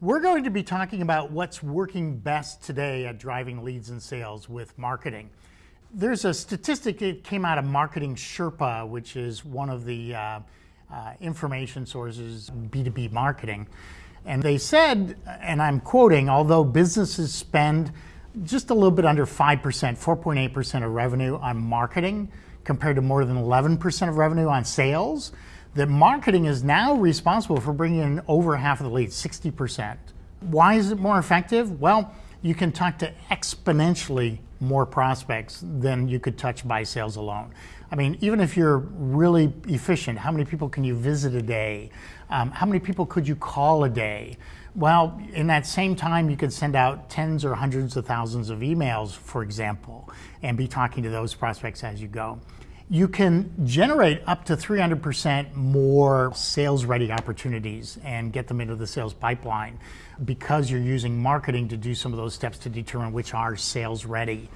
We're going to be talking about what's working best today at driving leads and sales with marketing. There's a statistic that came out of Marketing Sherpa, which is one of the uh, uh, information sources, B2B marketing. And they said, and I'm quoting, although businesses spend just a little bit under 5%, 4.8% of revenue on marketing, compared to more than 11% of revenue on sales, that marketing is now responsible for bringing in over half of the leads, 60%. Why is it more effective? Well, you can talk to exponentially more prospects than you could touch by sales alone. I mean, even if you're really efficient, how many people can you visit a day? Um, how many people could you call a day? Well, in that same time, you could send out tens or hundreds of thousands of emails, for example, and be talking to those prospects as you go you can generate up to 300% more sales ready opportunities and get them into the sales pipeline because you're using marketing to do some of those steps to determine which are sales ready.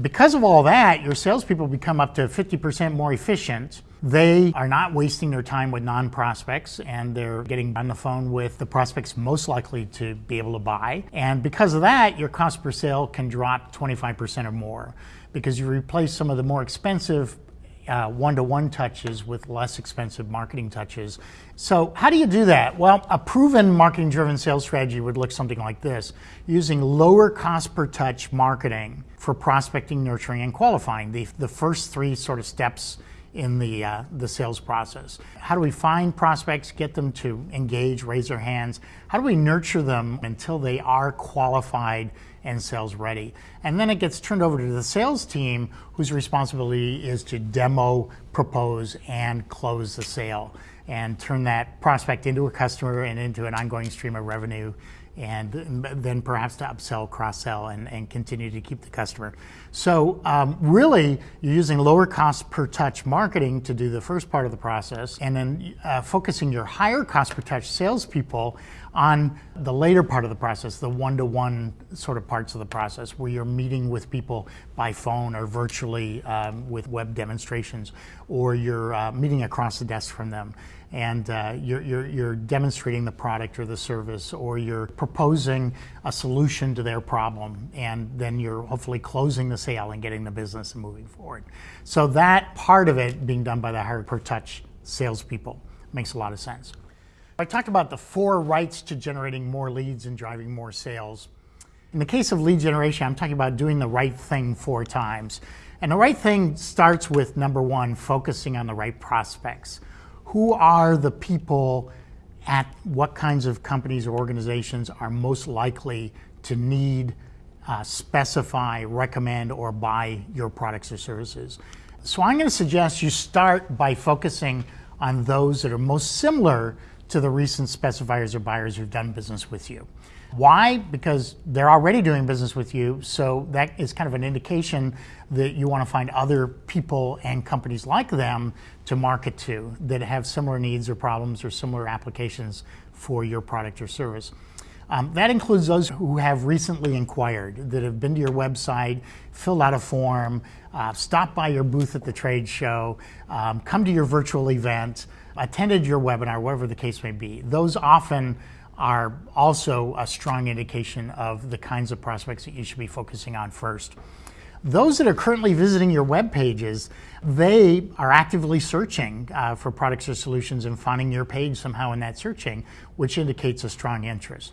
Because of all that, your salespeople become up to 50% more efficient. They are not wasting their time with non prospects and they're getting on the phone with the prospects most likely to be able to buy. And because of that, your cost per sale can drop 25% or more because you replace some of the more expensive one to one touches with less expensive marketing touches. So, how do you do that? Well, a proven marketing driven sales strategy would look something like this using lower cost per touch marketing for prospecting, nurturing, and qualifying, the, the first three sort of steps in the, uh, the sales process. How do we find prospects, get them to engage, raise their hands? How do we nurture them until they are qualified and sales ready? And then it gets turned over to the sales team whose responsibility is to demo, propose, and close the sale and turn that prospect into a customer and into an ongoing stream of revenue and then perhaps to upsell, cross-sell, and, and continue to keep the customer. So um, really, you're using lower cost per touch marketing to do the first part of the process, and then uh, focusing your higher cost per touch salespeople on the later part of the process, the one-to-one sort of parts of the process, where you're meeting with people by phone or virtually um, with web demonstrations, or you're uh, meeting across the desk from them and uh, you're, you're, you're, demonstrating the product or the service, or you're proposing a solution to their problem, and then you're hopefully closing the sale and getting the business and moving forward. So that part of it being done by the higher per touch salespeople makes a lot of sense. I talked about the four rights to generating more leads and driving more sales. In the case of lead generation, I'm talking about doing the right thing four times. And the right thing starts with number one, focusing on the right prospects who are the people at what kinds of companies or organizations are most likely to need, uh, specify, recommend, or buy your products or services. So I'm going to suggest you start by focusing on those that are most similar to the recent specifiers or buyers who've done business with you. Why? Because they're already doing business with you, so that is kind of an indication that you want to find other people and companies like them to market to that have similar needs or problems or similar applications for your product or service. Um, that includes those who have recently inquired, that have been to your website, filled out a form, uh, stopped by your booth at the trade show, um, come to your virtual event, attended your webinar, whatever the case may be. Those often are also a strong indication of the kinds of prospects that you should be focusing on first. Those that are currently visiting your web pages, they are actively searching uh, for products or solutions and finding your page somehow in that searching, which indicates a strong interest.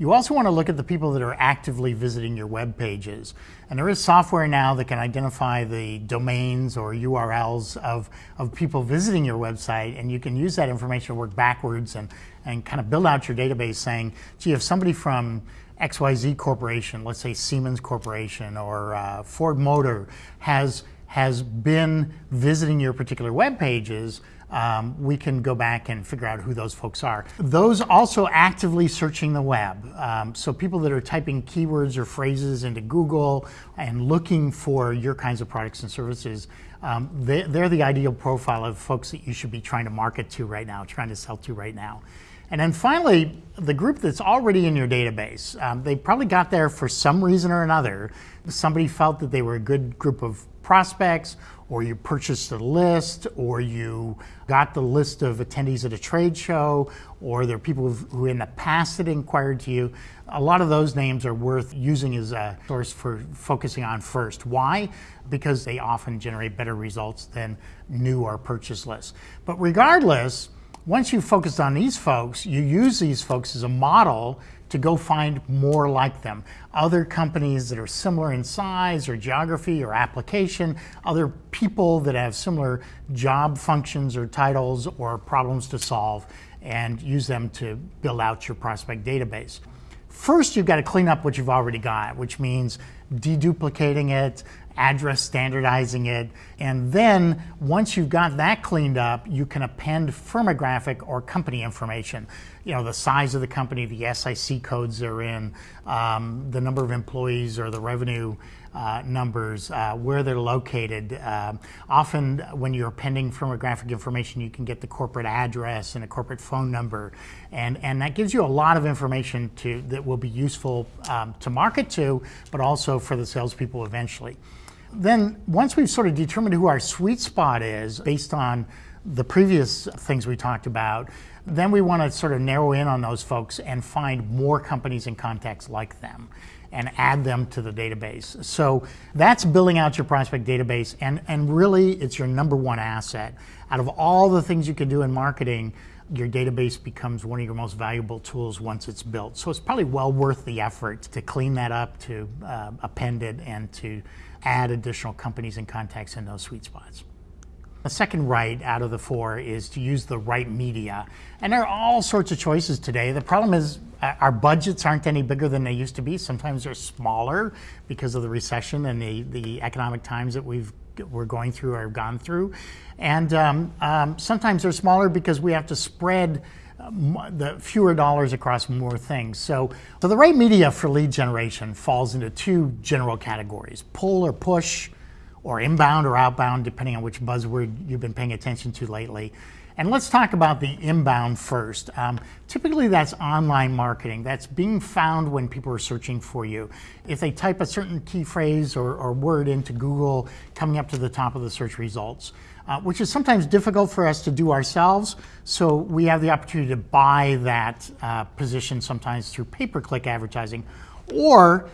You also want to look at the people that are actively visiting your web pages. And there is software now that can identify the domains or URLs of, of people visiting your website, and you can use that information to work backwards and, and kind of build out your database saying, gee, if somebody from XYZ Corporation, let's say Siemens Corporation or uh, Ford Motor, has, has been visiting your particular web pages, um, we can go back and figure out who those folks are. Those also actively searching the web. Um, so people that are typing keywords or phrases into Google and looking for your kinds of products and services, um, they, they're the ideal profile of folks that you should be trying to market to right now, trying to sell to right now. And then finally, the group that's already in your database, um, they probably got there for some reason or another. Somebody felt that they were a good group of prospects or you purchased a list, or you got the list of attendees at a trade show, or there are people who in the past had inquired to you. A lot of those names are worth using as a source for focusing on first. Why? Because they often generate better results than new or purchase lists. But regardless, once you've focused on these folks, you use these folks as a model to go find more like them. Other companies that are similar in size or geography or application, other people that have similar job functions or titles or problems to solve, and use them to build out your prospect database. First, you've got to clean up what you've already got, which means deduplicating it, address standardizing it, and then once you've got that cleaned up, you can append firmographic or company information. You know, the size of the company, the SIC codes they're in, um, the number of employees or the revenue uh, numbers, uh, where they're located. Uh, often when you're appending firmographic information, you can get the corporate address and a corporate phone number. And, and that gives you a lot of information to, that will be useful um, to market to, but also for the salespeople eventually. Then once we've sort of determined who our sweet spot is based on the previous things we talked about, then we want to sort of narrow in on those folks and find more companies and contacts like them and add them to the database. So that's building out your prospect database and, and really it's your number one asset. Out of all the things you can do in marketing, your database becomes one of your most valuable tools once it's built. So it's probably well worth the effort to clean that up, to uh, append it, and to add additional companies and contacts in those sweet spots. The second right out of the four is to use the right media. And there are all sorts of choices today. The problem is uh, our budgets aren't any bigger than they used to be. Sometimes they're smaller because of the recession and the, the economic times that we've we're going through or have gone through. And um, um, sometimes they're smaller because we have to spread the fewer dollars across more things. So, so the right media for lead generation falls into two general categories, pull or push, or inbound or outbound, depending on which buzzword you've been paying attention to lately. And let's talk about the inbound first. Um, typically, that's online marketing. That's being found when people are searching for you. If they type a certain key phrase or, or word into Google, coming up to the top of the search results, uh, which is sometimes difficult for us to do ourselves. So we have the opportunity to buy that uh, position sometimes through pay per click advertising or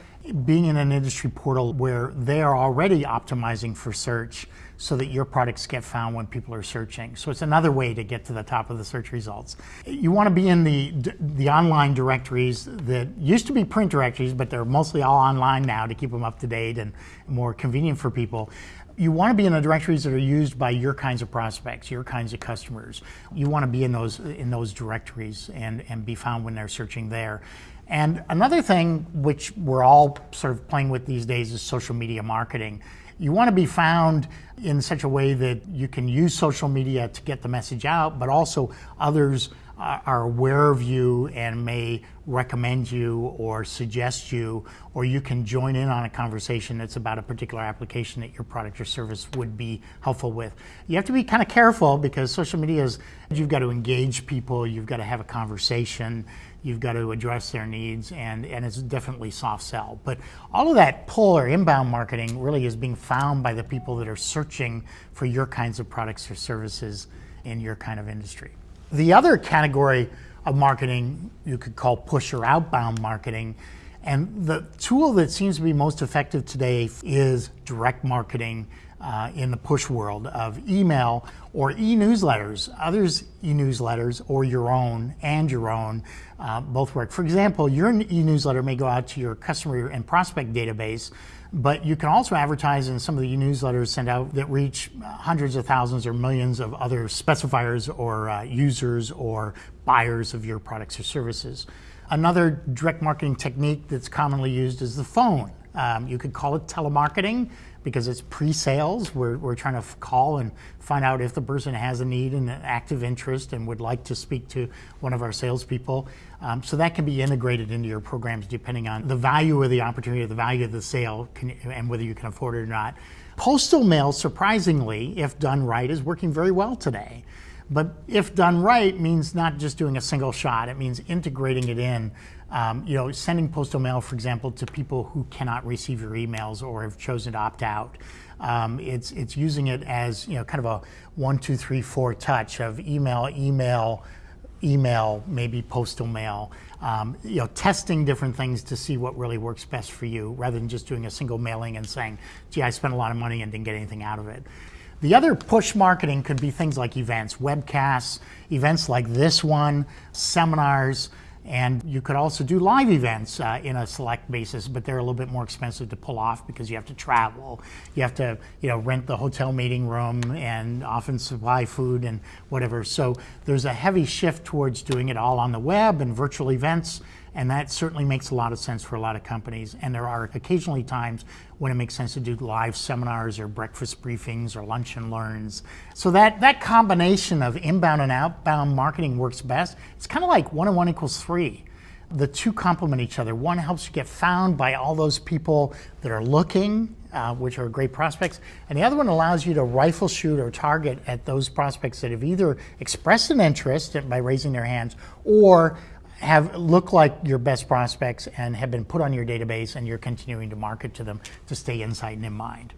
being in an industry portal where they are already optimizing for search so that your products get found when people are searching. So it's another way to get to the top of the search results. You want to be in the, the online directories that used to be print directories, but they're mostly all online now to keep them up to date and more convenient for people. You want to be in the directories that are used by your kinds of prospects, your kinds of customers. You want to be in those in those directories and, and be found when they're searching there. And another thing which we're all sort of playing with these days is social media marketing. You want to be found in such a way that you can use social media to get the message out, but also others are aware of you and may recommend you or suggest you, or you can join in on a conversation that's about a particular application that your product or service would be helpful with. You have to be kind of careful because social media is, you've got to engage people, you've got to have a conversation, you've got to address their needs, and, and it's definitely soft sell. But all of that pull or inbound marketing really is being found by the people that are searching for your kinds of products or services in your kind of industry. The other category of marketing you could call push or outbound marketing. And the tool that seems to be most effective today is direct marketing uh, in the push world of email or e-newsletters, others e-newsletters or your own and your own uh, both work. For example, your e-newsletter may go out to your customer and prospect database, but you can also advertise in some of the e-newsletters sent out that reach hundreds of thousands or millions of other specifiers or uh, users or buyers of your products or services. Another direct marketing technique that's commonly used is the phone. Um, you could call it telemarketing because it's pre-sales. We're, we're trying to call and find out if the person has a need and an active interest and would like to speak to one of our salespeople. Um, so that can be integrated into your programs depending on the value of the opportunity, the value of the sale, can, and whether you can afford it or not. Postal mail, surprisingly, if done right, is working very well today. But if done right, means not just doing a single shot. It means integrating it in. Um, you know, sending postal mail, for example, to people who cannot receive your emails or have chosen to opt out. Um, it's it's using it as you know, kind of a one, two, three, four touch of email, email, email, maybe postal mail. Um, you know, testing different things to see what really works best for you, rather than just doing a single mailing and saying, "Gee, I spent a lot of money and didn't get anything out of it." The other push marketing could be things like events, webcasts, events like this one, seminars, and you could also do live events uh, in a select basis, but they're a little bit more expensive to pull off because you have to travel. You have to, you know, rent the hotel meeting room and often supply food and whatever. So there's a heavy shift towards doing it all on the web and virtual events and that certainly makes a lot of sense for a lot of companies. And there are occasionally times when it makes sense to do live seminars or breakfast briefings or lunch and learns. So that, that combination of inbound and outbound marketing works best. It's kind of like one and one equals three. The two complement each other. One helps you get found by all those people that are looking, uh, which are great prospects. And the other one allows you to rifle shoot or target at those prospects that have either expressed an interest by raising their hands or have look like your best prospects and have been put on your database and you're continuing to market to them to stay in sight and in mind.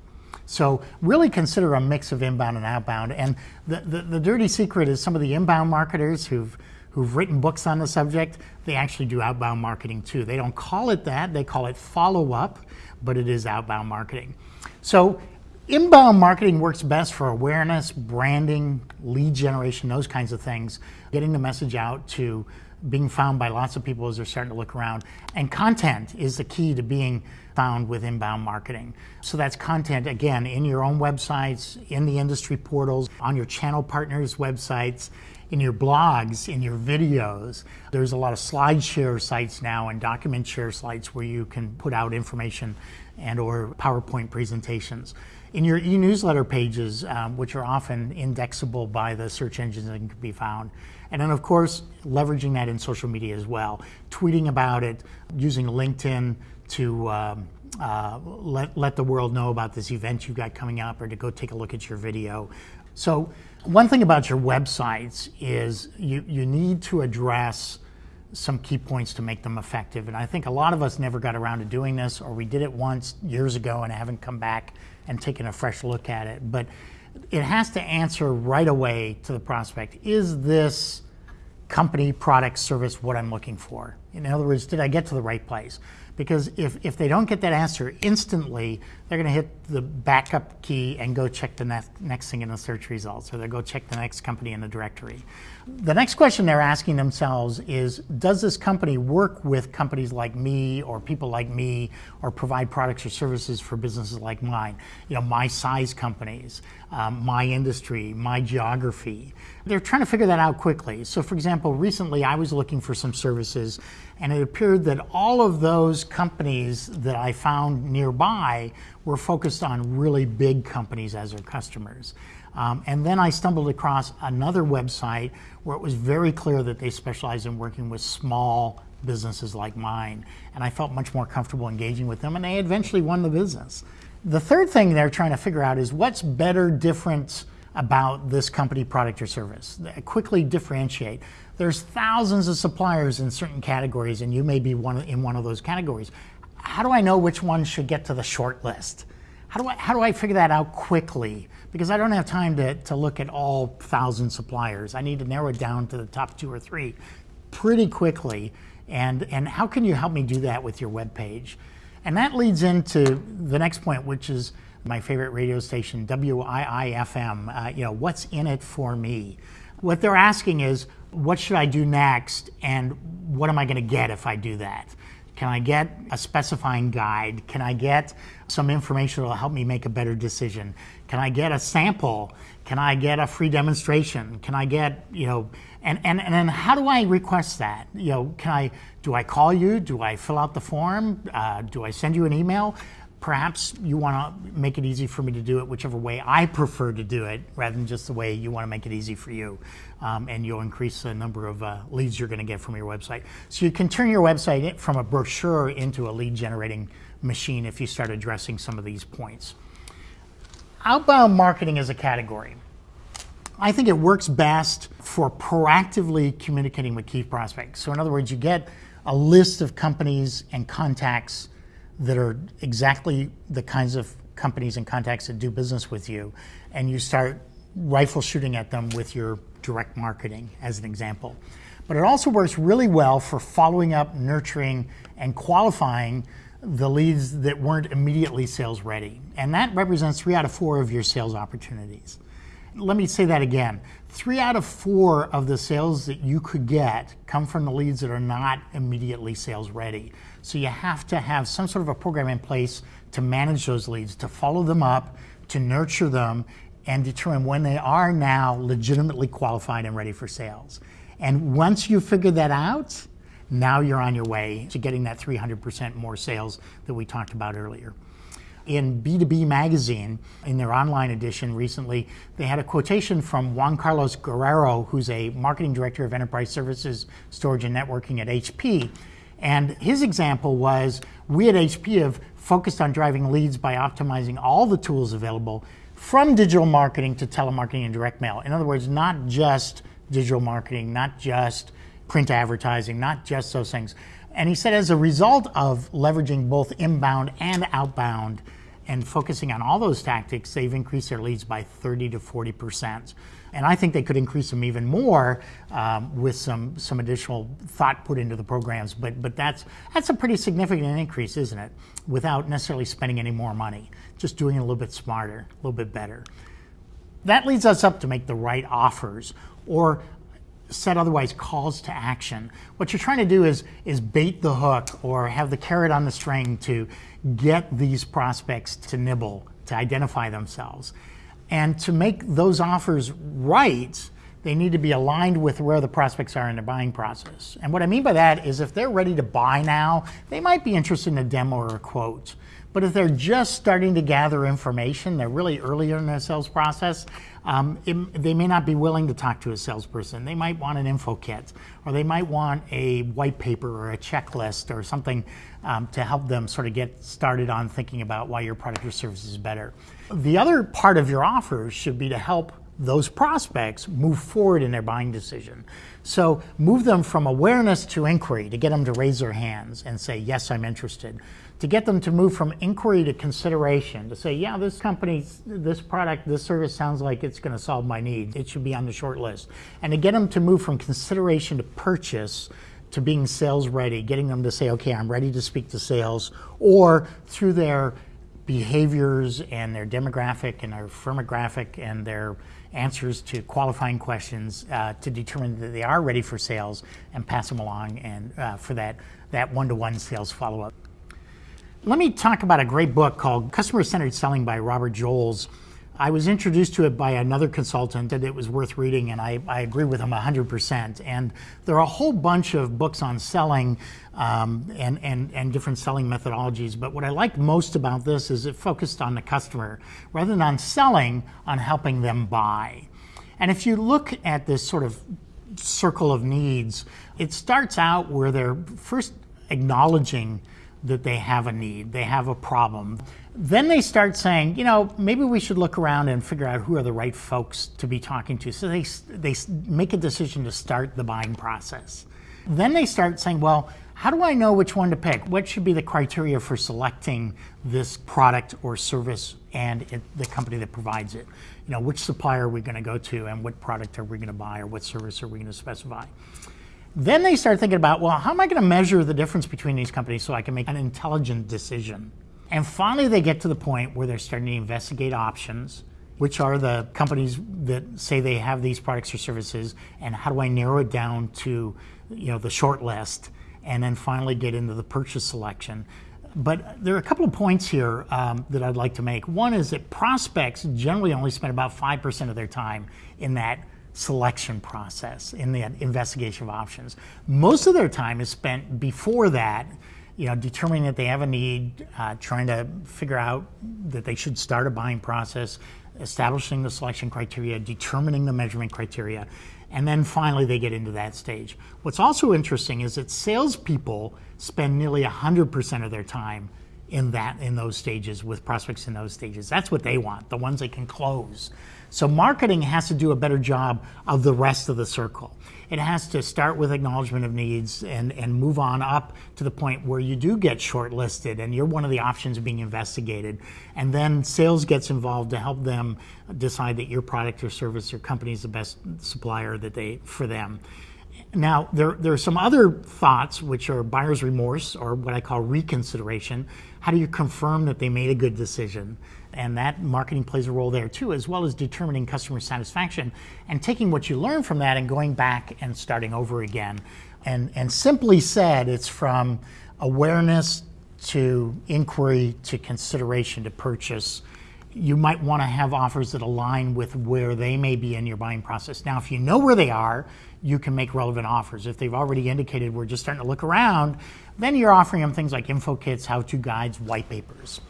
So really consider a mix of inbound and outbound. And the, the, the, dirty secret is some of the inbound marketers who've who've written books on the subject, they actually do outbound marketing too. They don't call it that, they call it follow-up, but it is outbound marketing. So inbound marketing works best for awareness, branding, lead generation, those kinds of things, getting the message out to being found by lots of people as they're starting to look around. And content is the key to being found with inbound marketing. So that's content, again, in your own websites, in the industry portals, on your channel partners' websites, in your blogs, in your videos. There's a lot of slide share sites now and document share sites where you can put out information and or PowerPoint presentations. In your e-newsletter pages, um, which are often indexable by the search engines and can be found. And then of course, leveraging that in social media as well. Tweeting about it, using LinkedIn to um, uh, let, let the world know about this event you've got coming up or to go take a look at your video. So one thing about your websites is you, you need to address some key points to make them effective. And I think a lot of us never got around to doing this or we did it once years ago and haven't come back and taken a fresh look at it. But it has to answer right away to the prospect, is this company, product, service what I'm looking for? In other words, did I get to the right place? Because if, if they don't get that answer instantly, they're going to hit the backup key and go check the next, next thing in the search results, or they'll go check the next company in the directory. The next question they're asking themselves is, does this company work with companies like me or people like me or provide products or services for businesses like mine? You know, my size companies, um, my industry, my geography. They're trying to figure that out quickly. So for example, recently I was looking for some services and it appeared that all of those companies that I found nearby were focused on really big companies as their customers. Um, and then I stumbled across another website where it was very clear that they specialize in working with small businesses like mine. And I felt much more comfortable engaging with them and they eventually won the business. The third thing they're trying to figure out is what's better, different about this company, product, or service. Quickly differentiate. There's thousands of suppliers in certain categories, and you may be one in one of those categories. How do I know which one should get to the short list? How do I, how do I figure that out quickly? Because I don't have time to, to look at all thousand suppliers. I need to narrow it down to the top two or three pretty quickly. And, and how can you help me do that with your web page? And that leads into the next point, which is my favorite radio station, WIIFM. Uh, you know, what's in it for me? What they're asking is, what should I do next, and what am I going to get if I do that? Can I get a specifying guide? Can I get some information that will help me make a better decision? Can I get a sample? Can I get a free demonstration? Can I get, you know, and, and, and then how do I request that? You know, can I, do I call you? Do I fill out the form? Uh, do I send you an email? Perhaps you want to make it easy for me to do it whichever way I prefer to do it rather than just the way you want to make it easy for you. Um, and you'll increase the number of uh, leads you're going to get from your website. So you can turn your website from a brochure into a lead generating machine if you start addressing some of these points. Outbound marketing is a category. I think it works best for proactively communicating with key prospects. So, in other words, you get a list of companies and contacts that are exactly the kinds of companies and contacts that do business with you, and you start rifle shooting at them with your direct marketing, as an example. But it also works really well for following up, nurturing, and qualifying the leads that weren't immediately sales ready. And that represents three out of four of your sales opportunities. Let me say that again. Three out of four of the sales that you could get come from the leads that are not immediately sales ready. So you have to have some sort of a program in place to manage those leads, to follow them up, to nurture them, and determine when they are now legitimately qualified and ready for sales. And once you figure that out, now you're on your way to getting that 300% more sales that we talked about earlier. In B2B Magazine, in their online edition recently, they had a quotation from Juan Carlos Guerrero, who's a marketing director of enterprise services, storage, and networking at HP. And his example was we at HP have focused on driving leads by optimizing all the tools available from digital marketing to telemarketing and direct mail. In other words, not just digital marketing, not just print advertising, not just those things. And he said as a result of leveraging both inbound and outbound and focusing on all those tactics, they've increased their leads by 30 to 40 percent. And I think they could increase them even more um, with some, some additional thought put into the programs. But, but that's, that's a pretty significant increase, isn't it? Without necessarily spending any more money, just doing it a little bit smarter, a little bit better. That leads us up to make the right offers or said otherwise calls to action. What you're trying to do is, is bait the hook or have the carrot on the string to get these prospects to nibble, to identify themselves. And to make those offers right, they need to be aligned with where the prospects are in the buying process. And what I mean by that is if they're ready to buy now, they might be interested in a demo or a quote. But if they're just starting to gather information, they're really early in their sales process, um, it, they may not be willing to talk to a salesperson. They might want an info kit, or they might want a white paper or a checklist or something um, to help them sort of get started on thinking about why your product or service is better. The other part of your offer should be to help those prospects move forward in their buying decision. So move them from awareness to inquiry to get them to raise their hands and say, yes, I'm interested to get them to move from inquiry to consideration, to say, yeah, this company, this product, this service sounds like it's going to solve my need. It should be on the short list. And to get them to move from consideration to purchase to being sales ready, getting them to say, okay, I'm ready to speak to sales, or through their behaviors and their demographic and their firmographic and their answers to qualifying questions uh, to determine that they are ready for sales and pass them along and uh, for that, that one-to-one sales follow-up. Let me talk about a great book called Customer Centered Selling by Robert Jolles. I was introduced to it by another consultant that it was worth reading, and I, I agree with him 100%. And there are a whole bunch of books on selling um, and, and, and different selling methodologies. But what I like most about this is it focused on the customer rather than on selling, on helping them buy. And if you look at this sort of circle of needs, it starts out where they're first acknowledging that they have a need, they have a problem. Then they start saying, you know, maybe we should look around and figure out who are the right folks to be talking to. So they, they make a decision to start the buying process. Then they start saying, well, how do I know which one to pick? What should be the criteria for selecting this product or service and it, the company that provides it? You know, which supplier are we going to go to and what product are we going to buy or what service are we going to specify? Then they start thinking about, well, how am I going to measure the difference between these companies so I can make an intelligent decision? And finally, they get to the point where they're starting to investigate options. Which are the companies that say they have these products or services, and how do I narrow it down to, you know, the short list, and then finally get into the purchase selection. But there are a couple of points here um, that I'd like to make. One is that prospects generally only spend about 5% of their time in that selection process, in the investigation of options. Most of their time is spent before that, you know, determining that they have a need, uh, trying to figure out that they should start a buying process, establishing the selection criteria, determining the measurement criteria, and then finally they get into that stage. What's also interesting is that salespeople spend nearly 100% of their time in that in those stages with prospects in those stages. That's what they want, the ones they can close. So marketing has to do a better job of the rest of the circle. It has to start with acknowledgement of needs and, and move on up to the point where you do get shortlisted and you're one of the options being investigated. And then sales gets involved to help them decide that your product or service or company is the best supplier that they for them. Now, there, there are some other thoughts, which are buyer's remorse or what I call reconsideration. How do you confirm that they made a good decision? And that marketing plays a role there too, as well as determining customer satisfaction and taking what you learn from that and going back and starting over again. And, and simply said, it's from awareness to inquiry to consideration to purchase you might want to have offers that align with where they may be in your buying process. Now, if you know where they are, you can make relevant offers. If they've already indicated we're just starting to look around, then you're offering them things like info kits, how-to guides, white papers.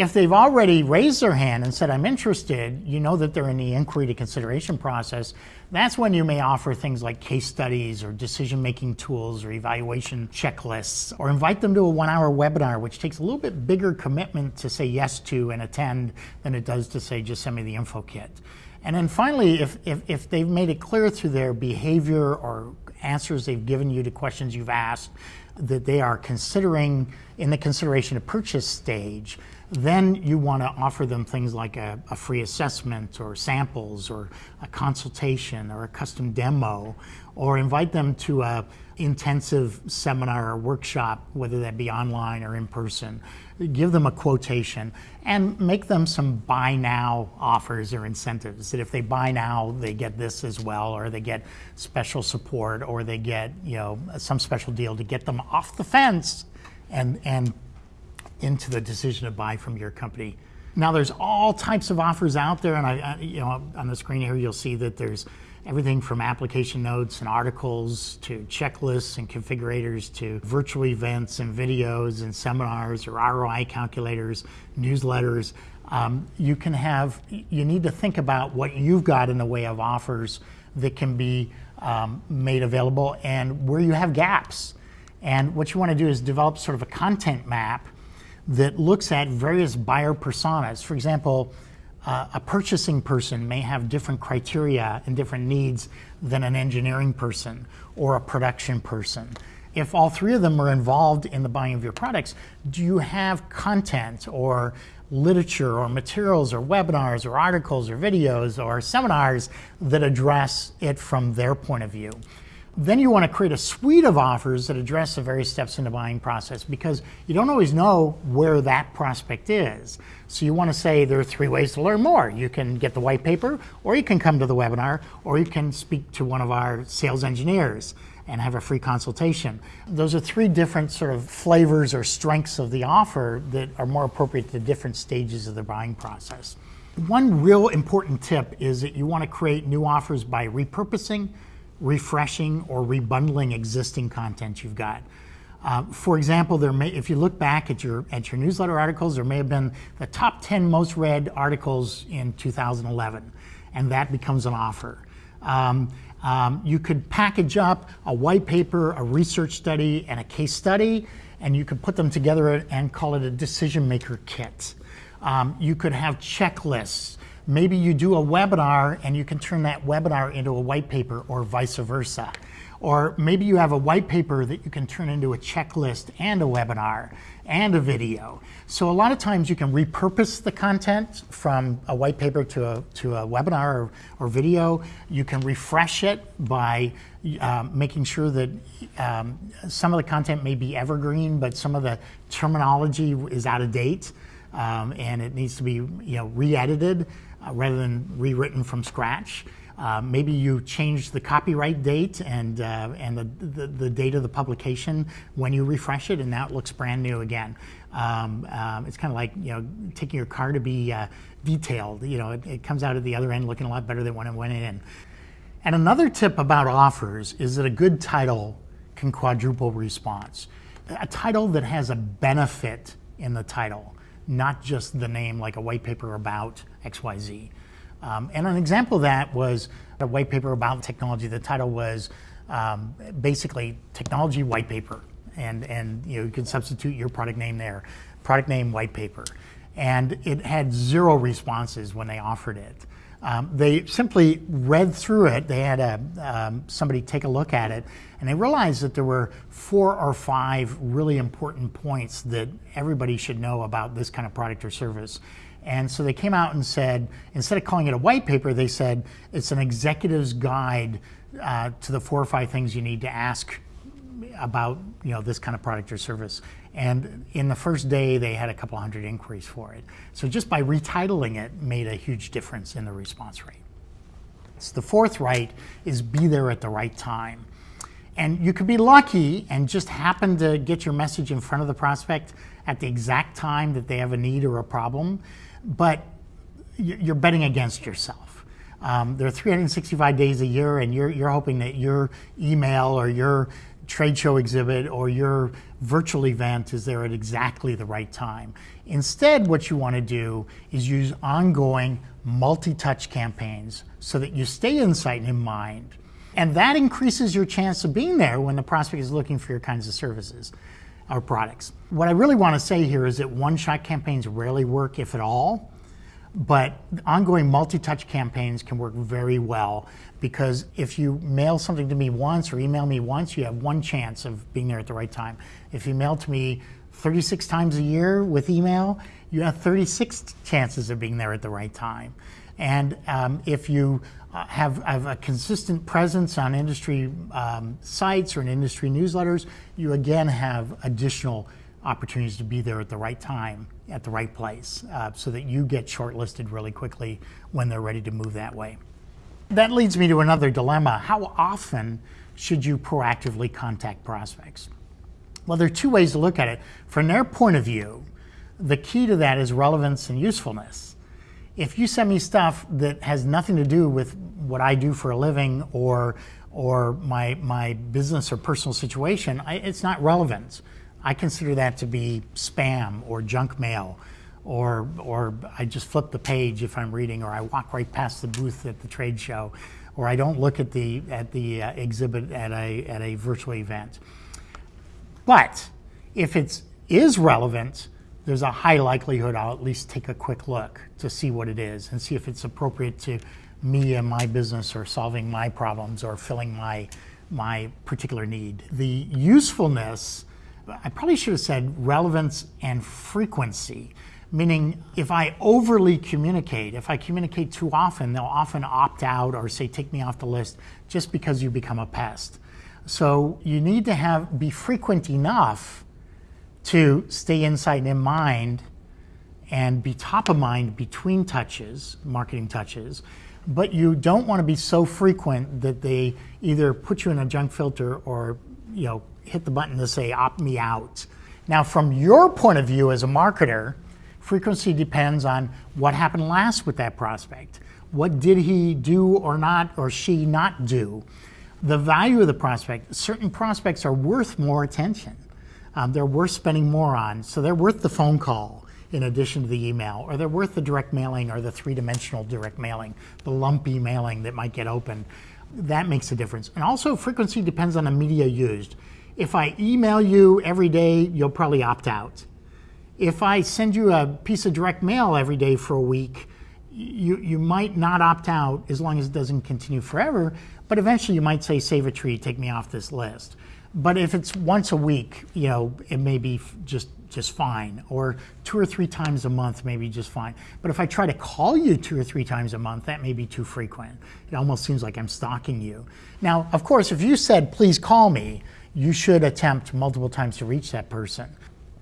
If they've already raised their hand and said, I'm interested, you know that they're in the inquiry to consideration process, that's when you may offer things like case studies or decision-making tools or evaluation checklists, or invite them to a one-hour webinar, which takes a little bit bigger commitment to say yes to and attend than it does to say, just send me the info kit. And then finally, if, if, if they've made it clear through their behavior or answers they've given you to questions you've asked that they are considering in the consideration to purchase stage, then you want to offer them things like a, a, free assessment or samples or a consultation or a custom demo or invite them to a intensive seminar or workshop, whether that be online or in person. Give them a quotation and make them some buy now offers or incentives that if they buy now, they get this as well, or they get special support, or they get you know some special deal to get them off the fence and, and into the decision to buy from your company. Now there's all types of offers out there, and I, you know on the screen here you'll see that there's everything from application notes and articles to checklists and configurators to virtual events and videos and seminars or ROI calculators, newsletters. Um, you can have, you need to think about what you've got in the way of offers that can be um, made available and where you have gaps. And what you want to do is develop sort of a content map that looks at various buyer personas. For example, uh, a purchasing person may have different criteria and different needs than an engineering person or a production person. If all three of them are involved in the buying of your products, do you have content or literature or materials or webinars or articles or videos or seminars that address it from their point of view? Then you want to create a suite of offers that address the various steps in the buying process because you don't always know where that prospect is. So you want to say there are three ways to learn more. You can get the white paper, or you can come to the webinar, or you can speak to one of our sales engineers and have a free consultation. Those are three different sort of flavors or strengths of the offer that are more appropriate to different stages of the buying process. One real important tip is that you want to create new offers by repurposing refreshing or rebundling existing content you've got. Uh, for example, there may, if you look back at your at your newsletter articles, there may have been the top 10 most read articles in 2011, and that becomes an offer. Um, um, you could package up a white paper, a research study, and a case study, and you could put them together and call it a decision maker kit. Um, you could have checklists Maybe you do a webinar and you can turn that webinar into a white paper or vice versa. Or maybe you have a white paper that you can turn into a checklist and a webinar and a video. So a lot of times you can repurpose the content from a white paper to a, to a webinar or, or video. You can refresh it by um, making sure that um, some of the content may be evergreen, but some of the terminology is out of date um, and it needs to be you know, re-edited uh, rather than rewritten from scratch. Uh, maybe you change the copyright date and, uh, and the, the, the, date of the publication when you refresh it, and now it looks brand new again. Um, um, it's kind of like you know taking your car to be uh, detailed. You know, it, it, comes out at the other end looking a lot better than when it went in. And another tip about offers is that a good title can quadruple response. A title that has a benefit in the title not just the name like a white paper about XYZ. Um, and an example of that was a white paper about technology. The title was um, basically technology white paper. And, and you, know, you can substitute your product name there, product name white paper. And it had zero responses when they offered it. Um, they simply read through it. They had a, um, somebody take a look at it, and they realized that there were four or five really important points that everybody should know about this kind of product or service. And so they came out and said, instead of calling it a white paper, they said it's an executive's guide uh, to the four or five things you need to ask about you know this kind of product or service. And in the first day, they had a couple hundred inquiries for it. So just by retitling it made a huge difference in the response rate. So the fourth right is be there at the right time. And you could be lucky and just happen to get your message in front of the prospect at the exact time that they have a need or a problem, but you're betting against yourself. Um, there are 365 days a year, and you're, you're hoping that your email or your trade show exhibit or your virtual event is there at exactly the right time. Instead, what you want to do is use ongoing multi-touch campaigns so that you stay in sight and in mind. And that increases your chance of being there when the prospect is looking for your kinds of services or products. What I really want to say here is that one-shot campaigns rarely work, if at all. But ongoing multi-touch campaigns can work very well because if you mail something to me once or email me once, you have one chance of being there at the right time. If you mail to me 36 times a year with email, you have 36 chances of being there at the right time. And um, if you uh, have, have, a consistent presence on industry um, sites or in industry newsletters, you again have additional opportunities to be there at the right time, at the right place, uh, so that you get shortlisted really quickly when they're ready to move that way. That leads me to another dilemma. How often should you proactively contact prospects? Well, there are two ways to look at it. From their point of view, the key to that is relevance and usefulness. If you send me stuff that has nothing to do with what I do for a living or or my my business or personal situation, I, it's not relevant. I consider that to be spam or junk mail, or, or I just flip the page if I'm reading, or I walk right past the booth at the trade show, or I don't look at the, at the uh, exhibit at a, at a virtual event. But if it is relevant, there's a high likelihood I'll at least take a quick look to see what it is and see if it's appropriate to me and my business or solving my problems or filling my, my particular need. The usefulness I probably should have said relevance and frequency, meaning if I overly communicate, if I communicate too often, they'll often opt out or say, take me off the list just because you become a pest. So you need to have be frequent enough to stay inside and in mind and be top of mind between touches, marketing touches, but you don't want to be so frequent that they either put you in a junk filter or you know hit the button to say opt me out. Now, from your point of view as a marketer, frequency depends on what happened last with that prospect. What did he do or not, or she not do? The value of the prospect, certain prospects are worth more attention. Um, they're worth spending more on. So they're worth the phone call in addition to the email, or they're worth the direct mailing or the three-dimensional direct mailing, the lumpy mailing that might get opened. That makes a difference. And also frequency depends on the media used. If I email you every day, you'll probably opt out. If I send you a piece of direct mail every day for a week, you, you might not opt out as long as it doesn't continue forever, but eventually you might say, save a tree, take me off this list. But if it's once a week, you know, it may be just just fine, or two or three times a month, maybe just fine. But if I try to call you two or three times a month, that may be too frequent. It almost seems like I'm stalking you. Now, of course, if you said, please call me, you should attempt multiple times to reach that person.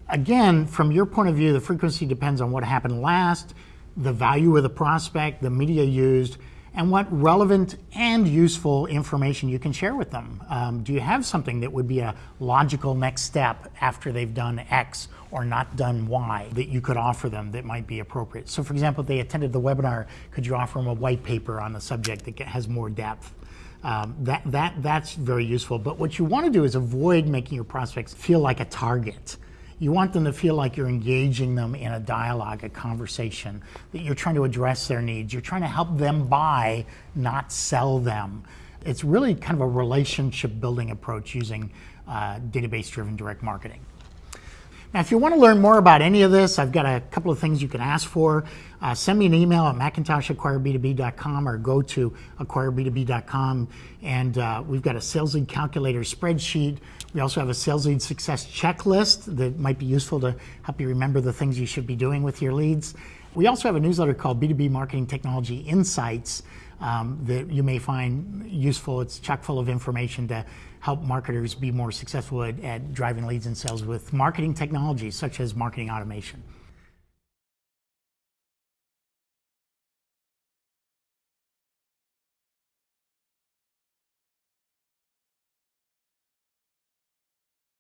Again, from your point of view, the frequency depends on what happened last, the value of the prospect, the media used, and what relevant and useful information you can share with them. Um, do you have something that would be a logical next step after they've done X or not done Y that you could offer them that might be appropriate? So for example, if they attended the webinar, could you offer them a white paper on the subject that has more depth? Um, that, that, that's very useful. But what you want to do is avoid making your prospects feel like a target. You want them to feel like you're engaging them in a dialogue, a conversation, that you're trying to address their needs. You're trying to help them buy, not sell them. It's really kind of a relationship building approach using uh, database driven direct marketing. Now, if you want to learn more about any of this, I've got a couple of things you can ask for. Uh, send me an email at macintosh@acquireb2b.com or go to acquireb2b.com. And uh, we've got a sales lead calculator spreadsheet. We also have a sales lead success checklist that might be useful to help you remember the things you should be doing with your leads. We also have a newsletter called B2B Marketing Technology Insights um, that you may find useful. It's chock full of information to help marketers be more successful at, at driving leads and sales with marketing technologies such as marketing automation.